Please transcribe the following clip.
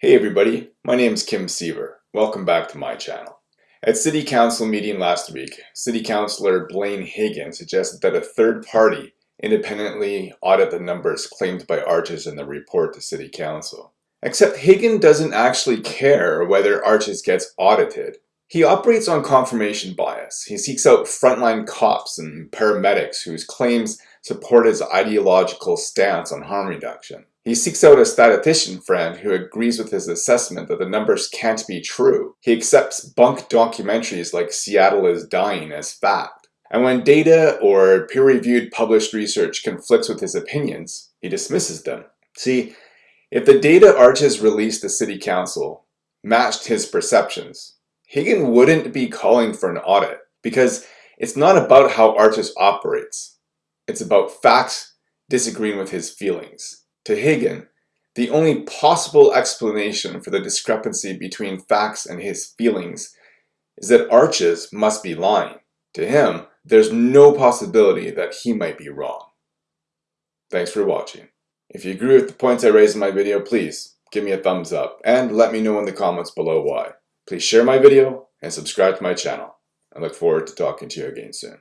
Hey everybody, my name is Kim Siever. Welcome back to my channel. At City Council meeting last week, City Councilor Blaine Hyggen suggested that a third party independently audit the numbers claimed by Arches in the report to City Council. Except Hyggen doesn't actually care whether Arches gets audited. He operates on confirmation bias. He seeks out frontline cops and paramedics whose claims support his ideological stance on harm reduction. He seeks out a statistician friend who agrees with his assessment that the numbers can't be true. He accepts bunk documentaries like Seattle is Dying as fact. And when data or peer-reviewed published research conflicts with his opinions, he dismisses them. See, if the data Arches released to City Council matched his perceptions, Hyggen wouldn't be calling for an audit because it's not about how Arches operates. It's about facts disagreeing with his feelings. To Hyggen, the only possible explanation for the discrepancy between facts and his feelings is that Arches must be lying. To him, there's no possibility that he might be wrong. Thanks for watching. If you agree with the points I raised in my video, please give me a thumbs up and let me know in the comments below why. Please share my video and subscribe to my channel. I look forward to talking to you again soon.